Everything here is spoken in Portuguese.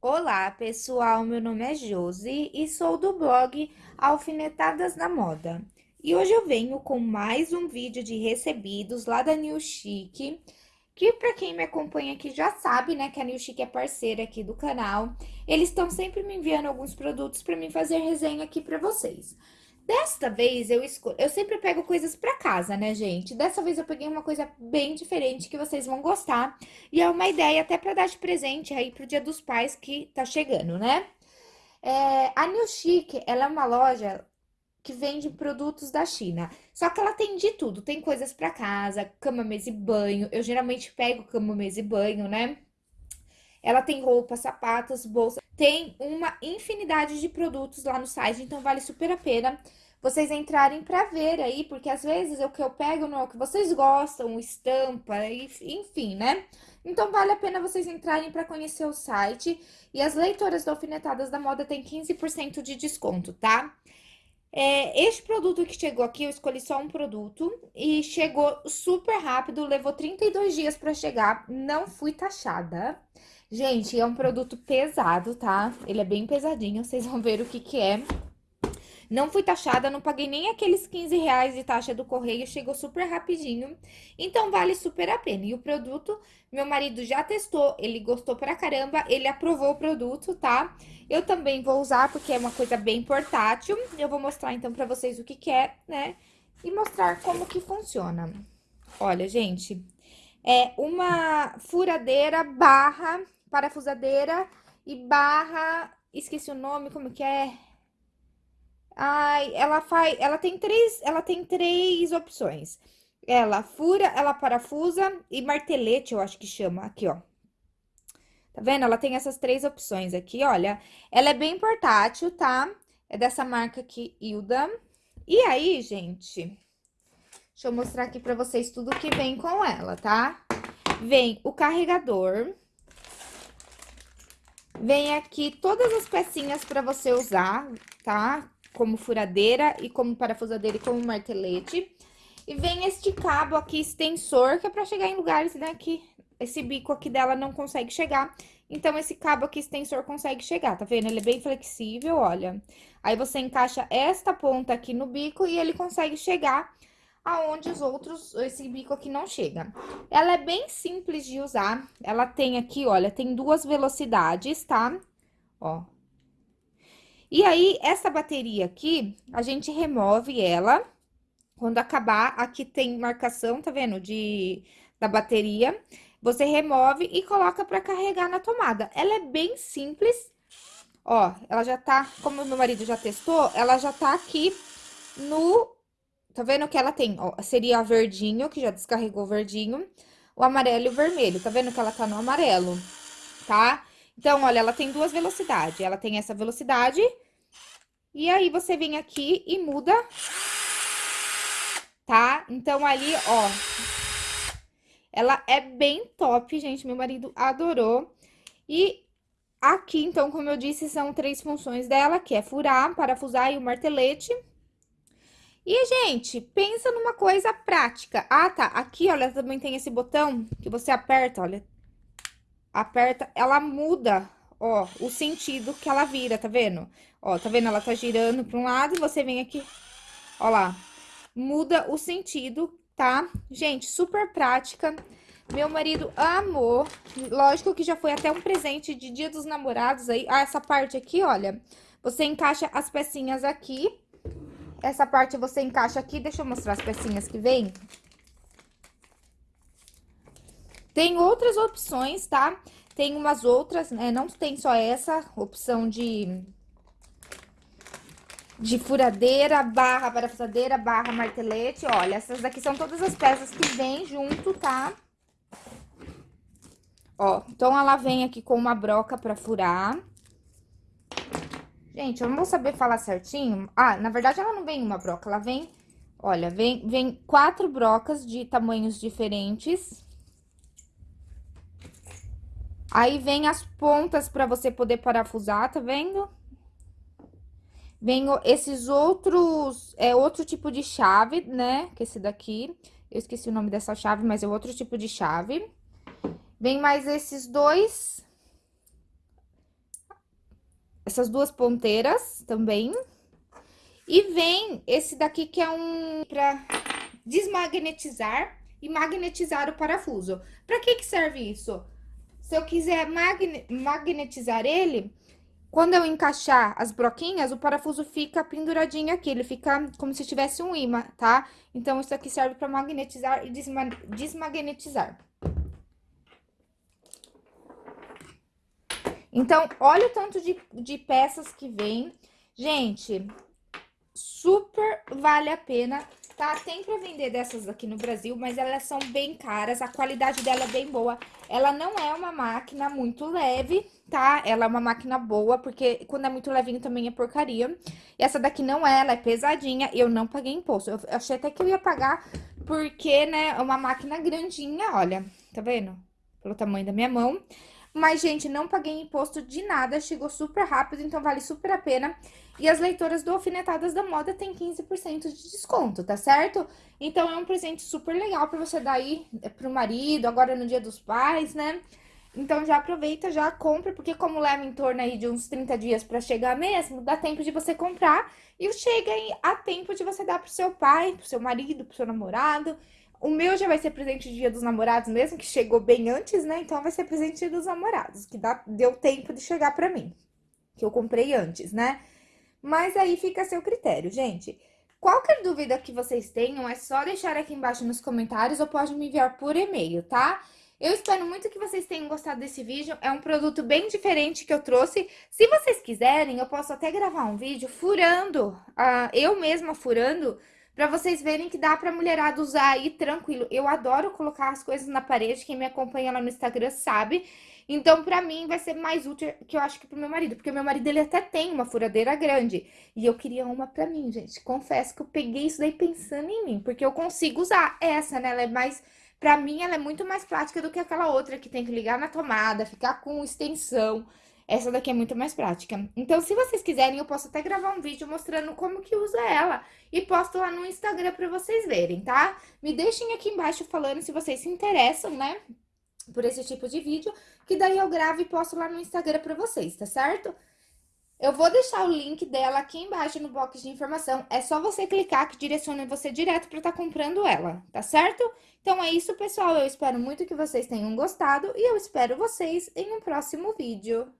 Olá, pessoal. Meu nome é Josi e sou do blog Alfinetadas na Moda. E hoje eu venho com mais um vídeo de recebidos lá da New Chic, que para quem me acompanha aqui já sabe, né, que a New Chic é parceira aqui do canal. Eles estão sempre me enviando alguns produtos para mim fazer resenha aqui para vocês. Desta vez eu escolho, eu sempre pego coisas pra casa, né, gente? Dessa vez eu peguei uma coisa bem diferente que vocês vão gostar. E é uma ideia até pra dar de presente aí pro Dia dos Pais que tá chegando, né? É, a New Chic, ela é uma loja que vende produtos da China. Só que ela tem de tudo, tem coisas pra casa, cama, mesa e banho. Eu geralmente pego cama, mesa e banho, né? Ela tem roupas, sapatos, bolsa, tem uma infinidade de produtos lá no site, então vale super a pena vocês entrarem para ver aí, porque às vezes o que eu pego não é o que vocês gostam, estampa, enfim, né? Então vale a pena vocês entrarem para conhecer o site. E as leitoras do Alfinetadas da Moda tem 15% de desconto, tá? É, este produto que chegou aqui, eu escolhi só um produto e chegou super rápido, levou 32 dias para chegar, não fui taxada. Gente, é um produto pesado, tá? Ele é bem pesadinho, vocês vão ver o que que é. Não fui taxada, não paguei nem aqueles 15 reais de taxa do correio, chegou super rapidinho. Então, vale super a pena. E o produto, meu marido já testou, ele gostou pra caramba, ele aprovou o produto, tá? Eu também vou usar, porque é uma coisa bem portátil. Eu vou mostrar, então, pra vocês o que que é, né? E mostrar como que funciona. Olha, gente, é uma furadeira barra parafusadeira e barra, esqueci o nome, como que é? Ai, ela faz, ela tem três, ela tem três opções. Ela fura, ela parafusa e martelete, eu acho que chama, aqui, ó. Tá vendo? Ela tem essas três opções aqui, olha. Ela é bem portátil, tá? É dessa marca aqui, Hilda. E aí, gente, deixa eu mostrar aqui pra vocês tudo que vem com ela, tá? Vem o carregador, Vem aqui todas as pecinhas para você usar, tá? Como furadeira e como parafusadeira e como martelete. E vem este cabo aqui extensor, que é para chegar em lugares, né, que esse bico aqui dela não consegue chegar. Então, esse cabo aqui extensor consegue chegar, tá vendo? Ele é bem flexível, olha. Aí, você encaixa esta ponta aqui no bico e ele consegue chegar aonde os outros, esse bico aqui não chega. Ela é bem simples de usar, ela tem aqui, olha, tem duas velocidades, tá? Ó. E aí, essa bateria aqui, a gente remove ela, quando acabar, aqui tem marcação, tá vendo, de, da bateria, você remove e coloca pra carregar na tomada. Ela é bem simples, ó, ela já tá, como meu marido já testou, ela já tá aqui no Tá vendo que ela tem, ó, seria verdinho, que já descarregou o verdinho, o amarelo e o vermelho. Tá vendo que ela tá no amarelo, tá? Então, olha, ela tem duas velocidades. Ela tem essa velocidade. E aí, você vem aqui e muda, tá? Então, ali, ó, ela é bem top, gente. Meu marido adorou. E aqui, então, como eu disse, são três funções dela, que é furar, parafusar e o martelete. E, gente, pensa numa coisa prática. Ah, tá. Aqui, olha, também tem esse botão que você aperta, olha. Aperta, ela muda, ó, o sentido que ela vira, tá vendo? Ó, tá vendo? Ela tá girando pra um lado e você vem aqui, ó lá. Muda o sentido, tá? Gente, super prática. Meu marido amou. Lógico que já foi até um presente de dia dos namorados aí. Ah, essa parte aqui, olha. Você encaixa as pecinhas aqui essa parte você encaixa aqui, deixa eu mostrar as pecinhas que vem. Tem outras opções, tá? Tem umas outras, né? Não tem só essa opção de... De furadeira, barra parafusadeira, barra martelete. Olha, essas daqui são todas as peças que vem junto, tá? Ó, então ela vem aqui com uma broca pra furar. Gente, eu não vou saber falar certinho. Ah, na verdade, ela não vem uma broca, ela vem... Olha, vem, vem quatro brocas de tamanhos diferentes. Aí, vem as pontas pra você poder parafusar, tá vendo? Vem esses outros... É outro tipo de chave, né? Que esse daqui. Eu esqueci o nome dessa chave, mas é outro tipo de chave. Vem mais esses dois essas duas ponteiras também. E vem esse daqui que é um para desmagnetizar e magnetizar o parafuso. Para que que serve isso? Se eu quiser magne magnetizar ele, quando eu encaixar as broquinhas, o parafuso fica penduradinho aqui, ele fica como se tivesse um imã, tá? Então, isso aqui serve para magnetizar e desma desmagnetizar. Então, olha o tanto de, de peças que vem. Gente, super vale a pena, tá? Tem pra vender dessas aqui no Brasil, mas elas são bem caras, a qualidade dela é bem boa. Ela não é uma máquina muito leve, tá? Ela é uma máquina boa, porque quando é muito levinho também é porcaria. E essa daqui não é, ela é pesadinha, eu não paguei imposto. Eu achei até que eu ia pagar, porque, né, é uma máquina grandinha, olha, tá vendo? Pelo tamanho da minha mão. Mas, gente, não paguei imposto de nada, chegou super rápido, então vale super a pena. E as leitoras do Alfinetadas da Moda tem 15% de desconto, tá certo? Então, é um presente super legal pra você dar aí eh, pro marido, agora no Dia dos Pais, né? Então, já aproveita, já compra, porque como leva em torno aí de uns 30 dias pra chegar mesmo, dá tempo de você comprar e chega aí a tempo de você dar pro seu pai, pro seu marido, pro seu namorado. O meu já vai ser presente de dia dos namorados mesmo, que chegou bem antes, né? Então, vai ser presente dos namorados, que dá, deu tempo de chegar pra mim. Que eu comprei antes, né? Mas aí fica a seu critério, gente. Qualquer dúvida que vocês tenham, é só deixar aqui embaixo nos comentários ou pode me enviar por e-mail, tá? Eu espero muito que vocês tenham gostado desse vídeo, é um produto bem diferente que eu trouxe. Se vocês quiserem, eu posso até gravar um vídeo furando, uh, eu mesma furando, Pra vocês verem que dá pra mulherada usar aí tranquilo. Eu adoro colocar as coisas na parede, quem me acompanha lá no Instagram sabe. Então, pra mim, vai ser mais útil que eu acho que pro meu marido. Porque meu marido, ele até tem uma furadeira grande. E eu queria uma pra mim, gente. Confesso que eu peguei isso daí pensando em mim. Porque eu consigo usar essa, né? Ela é mais... Pra mim, ela é muito mais prática do que aquela outra que tem que ligar na tomada, ficar com extensão. Essa daqui é muito mais prática. Então, se vocês quiserem, eu posso até gravar um vídeo mostrando como que usa ela. E posto lá no Instagram pra vocês verem, tá? Me deixem aqui embaixo falando se vocês se interessam, né? Por esse tipo de vídeo. Que daí eu gravo e posto lá no Instagram pra vocês, tá certo? Eu vou deixar o link dela aqui embaixo no box de informação. É só você clicar que direciona você direto para estar tá comprando ela, tá certo? Então é isso, pessoal. Eu espero muito que vocês tenham gostado e eu espero vocês em um próximo vídeo.